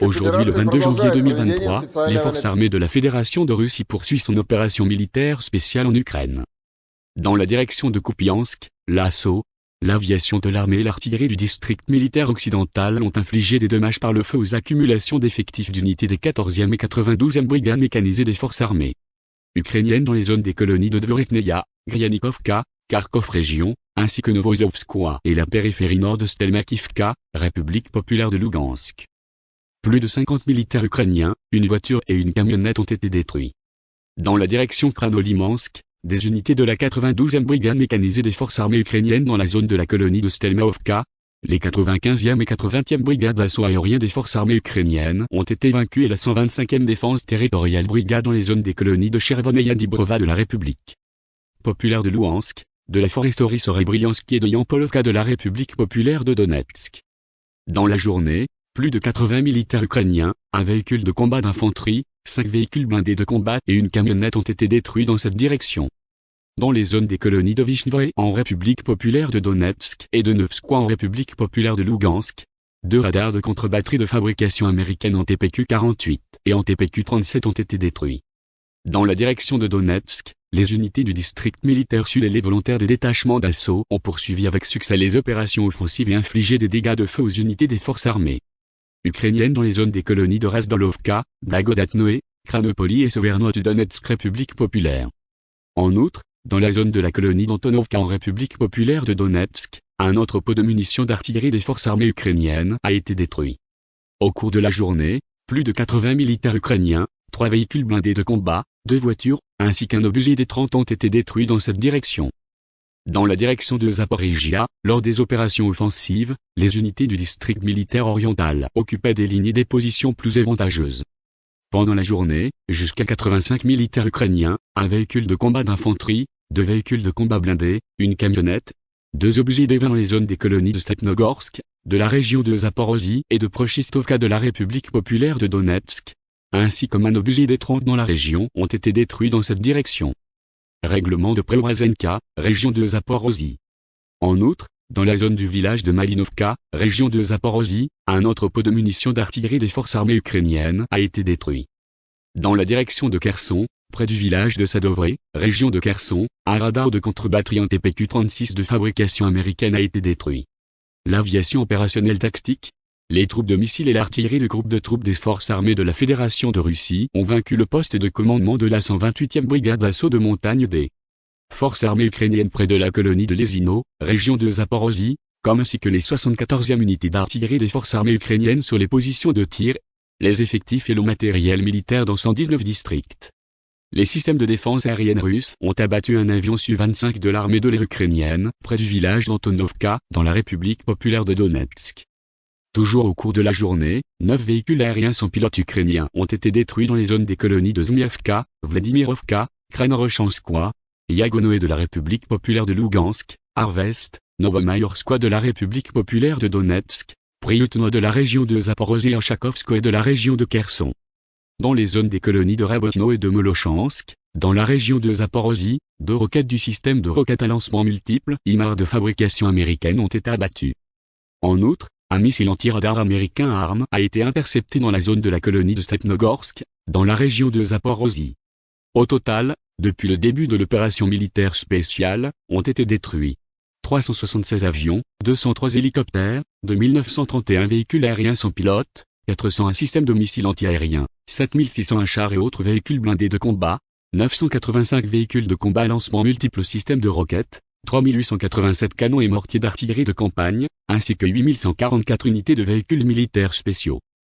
Aujourd'hui le 22 janvier 2023, les forces armées de la Fédération de Russie poursuivent son opération militaire spéciale en Ukraine. Dans la direction de Kupiansk, l'assaut, l'aviation de l'armée et l'artillerie du district militaire occidental ont infligé des dommages par le feu aux accumulations d'effectifs d'unités des 14e et 92e brigades mécanisées des forces armées ukrainiennes dans les zones des colonies de Dvorikneia, Gryanikovka, Kharkov région, ainsi que Novozovskoye et la périphérie nord de Stelmakivka, République populaire de Lugansk. Plus de 50 militaires ukrainiens, une voiture et une camionnette ont été détruits. Dans la direction Kranolimansk, des unités de la 92e brigade mécanisée des forces armées ukrainiennes dans la zone de la colonie de Stelmaovka, les 95e et 80e brigades d'assaut aérien des forces armées ukrainiennes ont été vaincues et la 125e défense territoriale brigade dans les zones des colonies de Chervon et Yadibrova de la République populaire de Louhansk, de la foresterie Sorebriansky et de Yampolovka de la République populaire de Donetsk. Dans la journée, plus de 80 militaires ukrainiens, un véhicule de combat d'infanterie, cinq véhicules blindés de combat et une camionnette ont été détruits dans cette direction. Dans les zones des colonies de Vishnoye en République populaire de Donetsk et de Nevskoye en République populaire de Lugansk, deux radars de contre-batterie de fabrication américaine en TPQ-48 et en TPQ-37 ont été détruits. Dans la direction de Donetsk, les unités du district militaire sud et les volontaires des détachements d'assaut ont poursuivi avec succès les opérations offensives et infligé des dégâts de feu aux unités des forces armées ukrainiennes dans les zones des colonies de Razdolovka, Blagodatnoé, Kranopoli et de Donetsk République populaire. En outre, dans la zone de la colonie d'Antonovka en République populaire de Donetsk, un entrepôt de munitions d'artillerie des forces armées ukrainiennes a été détruit. Au cours de la journée, plus de 80 militaires ukrainiens, trois véhicules blindés de combat, deux voitures, ainsi qu'un obusier des 30 ont été détruits dans cette direction. Dans la direction de Zaporizhia, lors des opérations offensives, les unités du district militaire oriental occupaient des lignes et des positions plus avantageuses. Pendant la journée, jusqu'à 85 militaires ukrainiens, un véhicule de combat d'infanterie, deux véhicules de combat blindés, une camionnette, deux obusiers des dans les zones des colonies de Stepnogorsk, de la région de Zaporozhye et de Prochistovka de la République populaire de Donetsk, ainsi comme un obusier des 30 dans la région ont été détruits dans cette direction. Règlement de Preorazenka, région de Zaporozhye. En outre, dans la zone du village de Malinovka, région de Zaporozhye, un entrepôt de munitions d'artillerie des forces armées ukrainiennes a été détruit. Dans la direction de Kherson, près du village de Sadovre, région de Kherson, un radar de contre-batterie en TPQ-36 de fabrication américaine a été détruit. L'aviation opérationnelle tactique, les troupes de missiles et l'artillerie du groupe de troupes des forces armées de la Fédération de Russie ont vaincu le poste de commandement de la 128e brigade d'assaut de montagne des forces armées ukrainiennes près de la colonie de Lesino, région de Zaporozhye, comme ainsi que les 74e unités d'artillerie des forces armées ukrainiennes sur les positions de tir, les effectifs et le matériel militaire dans 119 districts. Les systèmes de défense aérienne russes ont abattu un avion Su-25 de l'armée de l'air ukrainienne, près du village d'Antonovka, dans la République populaire de Donetsk. Toujours au cours de la journée, neuf véhicules aériens sans pilote ukrainiens ont été détruits dans les zones des colonies de Zmievka, Vladimirovka, Kranorochanskoye, Yagonoé de la République populaire de Lugansk, Arvest, Novomayorskoye de la République populaire de Donetsk, Priutno de la région de Zaporozhye et de la région de Kherson. Dans les zones des colonies de Rabotno et de Molochansk, dans la région de Zaporozhye, deux roquettes du système de roquettes à lancement multiples IMAR de fabrication américaine ont été abattues. En outre, un missile anti-radar américain ARM a été intercepté dans la zone de la colonie de Stepnogorsk, dans la région de Zaporozhye. Au total, depuis le début de l'opération militaire spéciale, ont été détruits 376 avions, 203 hélicoptères, 2931 véhicules aériens sans pilote, 401 systèmes de missiles antiaériens, 7601 chars et autres véhicules blindés de combat, 985 véhicules de combat à lancement multiples systèmes de roquettes, 3887 canons et mortiers d'artillerie de campagne, ainsi que 8144 unités de véhicules militaires spéciaux.